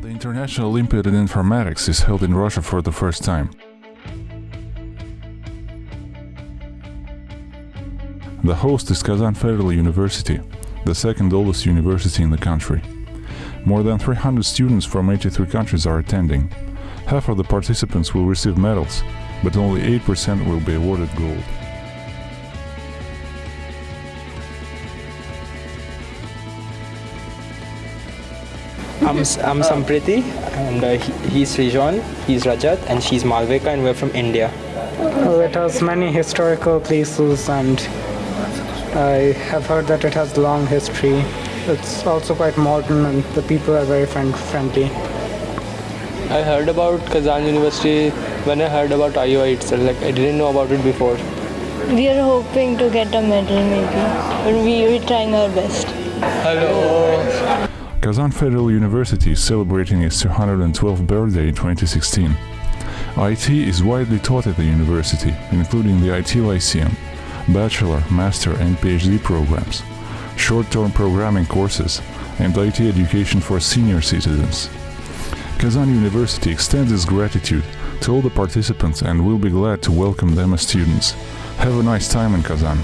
National Olympiad in Informatics is held in Russia for the first time. The host is Kazan Federal University, the second oldest university in the country. More than 300 students from 83 countries are attending. Half of the participants will receive medals, but only 8% will be awarded gold. I'm, I'm Sampriti and uh, he, he's Rijon, he's Rajat and she's Malvika and we're from India. Well, it has many historical places and I have heard that it has long history. It's also quite modern and the people are very friend friendly. I heard about Kazan University when I heard about IOI itself. Like I didn't know about it before. We are hoping to get a medal maybe, but we, we're trying our best. Hello. Kazan Federal University is celebrating its 212th birthday in 2016. IT is widely taught at the university, including the IT Lyceum, bachelor, master and PhD programs, short-term programming courses, and IT education for senior citizens. Kazan University extends its gratitude to all the participants and will be glad to welcome them as students. Have a nice time in Kazan.